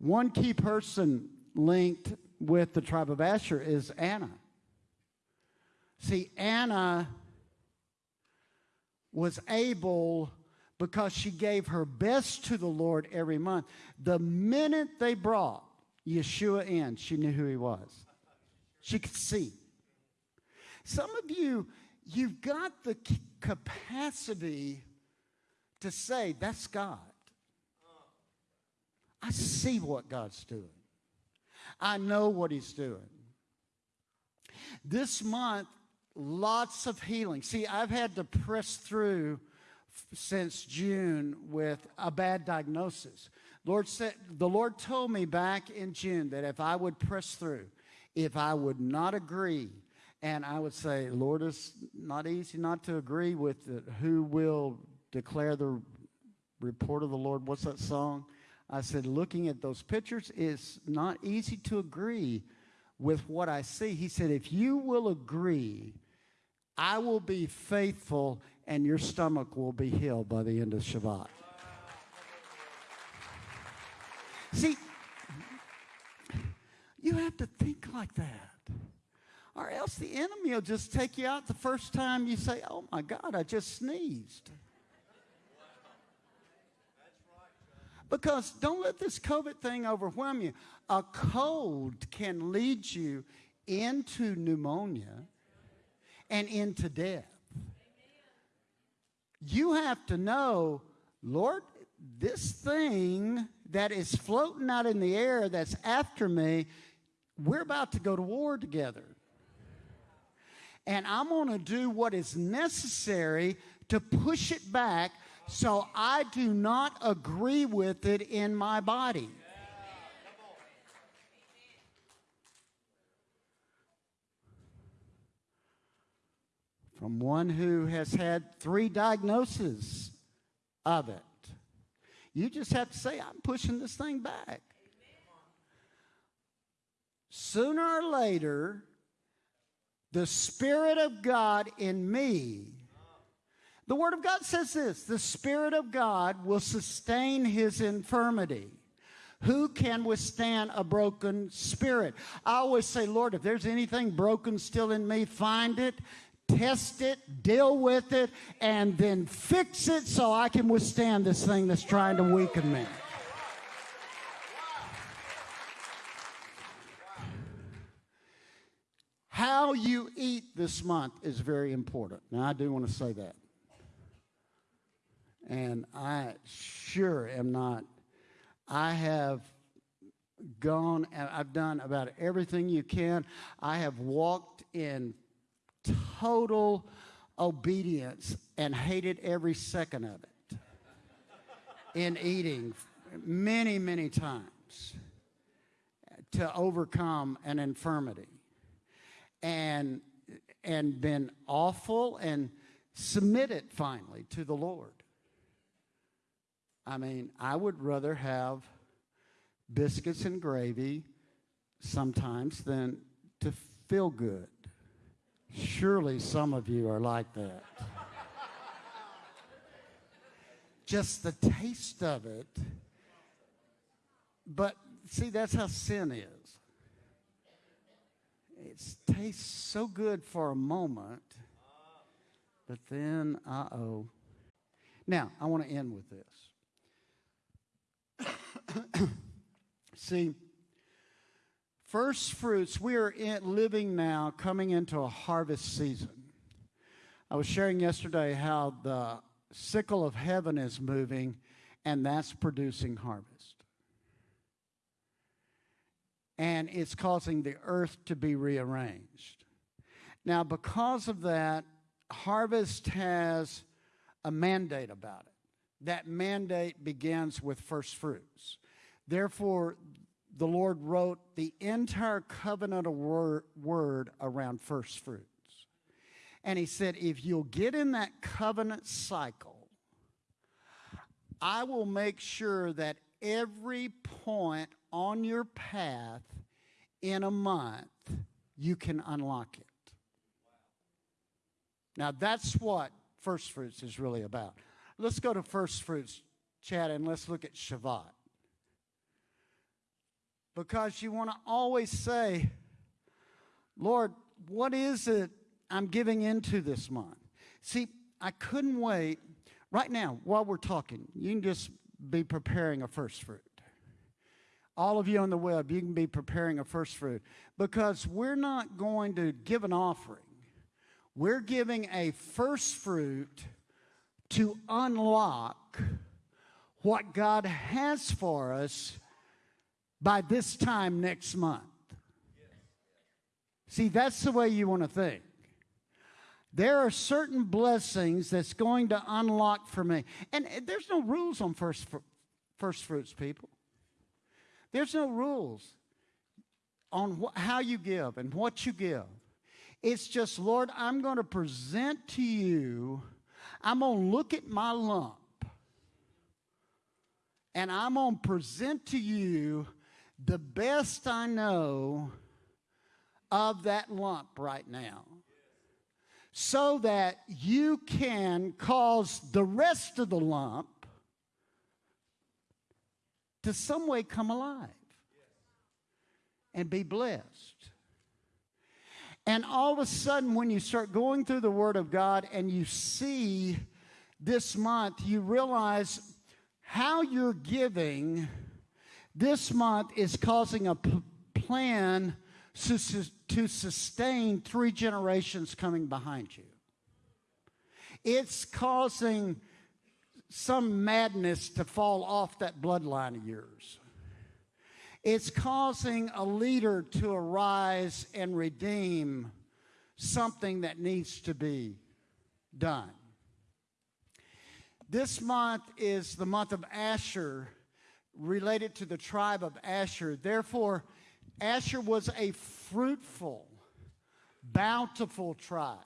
One key person linked with the tribe of Asher is Anna. See, Anna was able because she gave her best to the Lord every month. The minute they brought Yeshua in, she knew who he was. She could see. Some of you, you've got the capacity to say, That's God. I see what God's doing. I know what He's doing. This month, lots of healing. See, I've had to press through since June with a bad diagnosis. Lord said, the Lord told me back in June that if I would press through, if I would not agree, and I would say, Lord, it's not easy not to agree with it. who will declare the report of the Lord. What's that song? I said, looking at those pictures, it's not easy to agree with what I see. He said, if you will agree, I will be faithful and your stomach will be healed by the end of Shevat. See, you have to think like that. Or else the enemy will just take you out the first time you say, Oh my God, I just sneezed. Because don't let this COVID thing overwhelm you. A cold can lead you into pneumonia and into death. You have to know, Lord, this thing that is floating out in the air that's after me, we're about to go to war together. And I'm going to do what is necessary to push it back so I do not agree with it in my body. From one who has had three diagnoses of it. You just have to say, I'm pushing this thing back. Sooner or later, the Spirit of God in me the Word of God says this the Spirit of God will sustain his infirmity. Who can withstand a broken spirit? I always say, Lord, if there's anything broken still in me, find it, test it, deal with it, and then fix it so I can withstand this thing that's trying to weaken me. How you eat this month is very important. Now, I do want to say that. And I sure am not. I have gone and I've done about everything you can. I have walked in total obedience and hated every second of it in eating many, many times to overcome an infirmity and and been awful and submitted finally to the Lord. I mean, I would rather have biscuits and gravy sometimes than to feel good. Surely some of you are like that. Just the taste of it. But see, that's how sin is. It tastes so good for a moment, but then, uh oh. Now, I want to end with this. See, first fruits, we are in, living now, coming into a harvest season. I was sharing yesterday how the sickle of heaven is moving, and that's producing harvest. And it's causing the earth to be rearranged. Now, because of that, harvest has a mandate about it that mandate begins with first fruits. Therefore, the Lord wrote the entire covenant of word, word around first fruits. And he said, if you'll get in that covenant cycle, I will make sure that every point on your path in a month, you can unlock it. Now, that's what first fruits is really about. Let's go to first fruits, Chad, and let's look at Shavuot. because you want to always say, Lord, what is it I'm giving into this month? See, I couldn't wait. Right now, while we're talking, you can just be preparing a first fruit. All of you on the web, you can be preparing a first fruit because we're not going to give an offering. We're giving a first fruit to unlock what God has for us by this time next month. See, that's the way you want to think. There are certain blessings that's going to unlock for me. And eh, there's no rules on first, first fruits, people. There's no rules on wh- how you give and what you give. It's just, Lord, I'm going to present to you, I'm going to look at my lump, and I'm going to present to you the best I know of that lump right now so that you can cause the rest of the lump to some way come alive and be blessed. And all of a sudden, when you start going through the Word of God and you see this month, you realize how you're giving this month is causing a plan to, to sustain three generations coming behind you. It's causing some madness to fall off that bloodline of yours. It's causing a leader to arise and redeem something that needs to be done. This month is the month of Asher, related to the tribe of Asher. Therefore, Asher was a fruitful, bountiful tribe.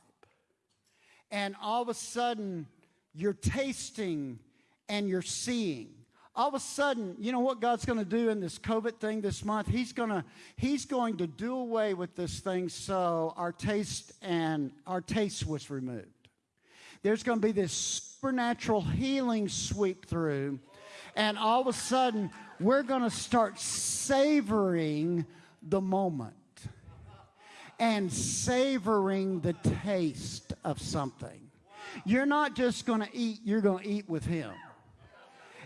And all of a sudden, you're tasting and you're seeing. All of a sudden, you know what God's going to do in this COVID thing this month? He's going to He's going to do away with this thing so our taste and our taste was removed. There's going to be this supernatural healing sweep through, and all of a sudden, we're going to start savoring the moment and savoring the taste of something. You're not just going to eat, you're going to eat with Him.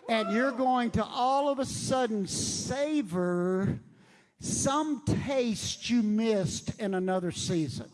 And you're going to all of a sudden savor some taste you missed in another season.